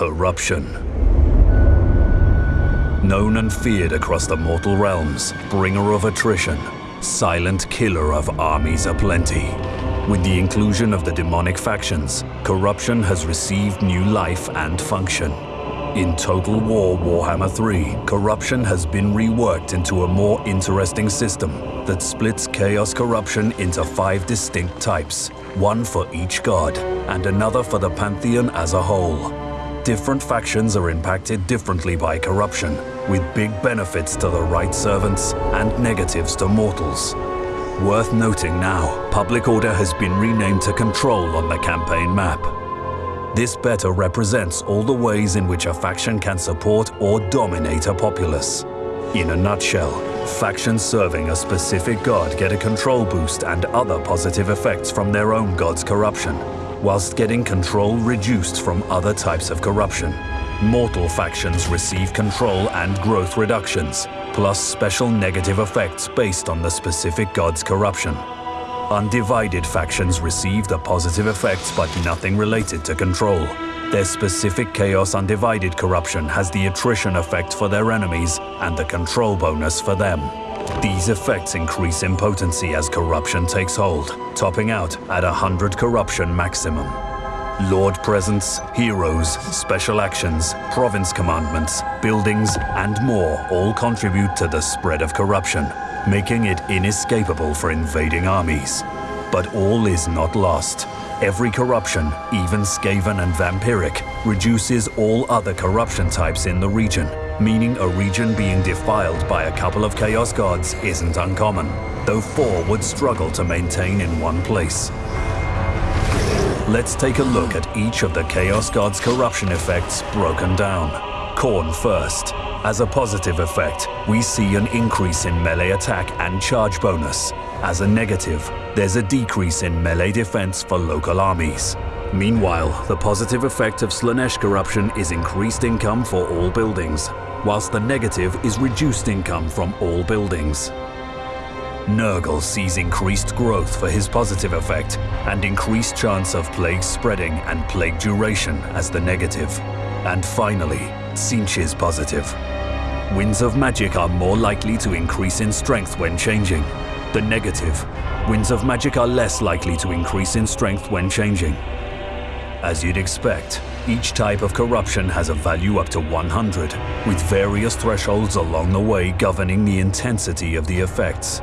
Corruption. Known and feared across the mortal realms, bringer of attrition, silent killer of armies aplenty. With the inclusion of the demonic factions, corruption has received new life and function. In Total War Warhammer 3, corruption has been reworked into a more interesting system that splits Chaos Corruption into five distinct types, one for each god, and another for the Pantheon as a whole. Different factions are impacted differently by corruption, with big benefits to the right servants and negatives to mortals. Worth noting now, Public Order has been renamed to Control on the campaign map. This better represents all the ways in which a faction can support or dominate a populace. In a nutshell, factions serving a specific god get a control boost and other positive effects from their own god's corruption, whilst getting control reduced from other types of corruption. Mortal factions receive control and growth reductions, plus special negative effects based on the specific god's corruption. Undivided factions receive the positive effects but nothing related to control. Their specific Chaos Undivided corruption has the attrition effect for their enemies and the control bonus for them. These effects increase in potency as corruption takes hold, topping out at 100 corruption maximum. Lord presence, heroes, special actions, province commandments, buildings, and more all contribute to the spread of corruption, making it inescapable for invading armies. But all is not lost. Every corruption, even Skaven and Vampiric, reduces all other corruption types in the region, meaning a region being defiled by a couple of Chaos Gods isn't uncommon, though four would struggle to maintain in one place. Let's take a look at each of the Chaos God's corruption effects broken down. Khorne first. As a positive effect, we see an increase in melee attack and charge bonus. As a negative, there's a decrease in melee defense for local armies. Meanwhile, the positive effect of Slaanesh corruption is increased income for all buildings, whilst the negative is reduced income from all buildings. Nurgle sees increased growth for his positive effect and increased chance of plague spreading and plague duration as the negative. And finally, is positive. Winds of Magic are more likely to increase in strength when changing. The negative, Winds of Magic are less likely to increase in strength when changing. As you'd expect, each type of corruption has a value up to 100, with various thresholds along the way governing the intensity of the effects.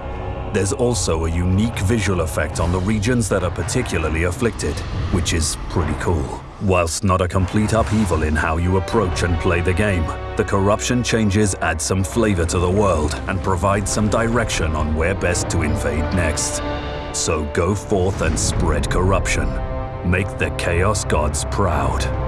There's also a unique visual effect on the regions that are particularly afflicted, which is pretty cool. Whilst not a complete upheaval in how you approach and play the game, the corruption changes add some flavor to the world and provide some direction on where best to invade next. So go forth and spread corruption. Make the Chaos Gods proud.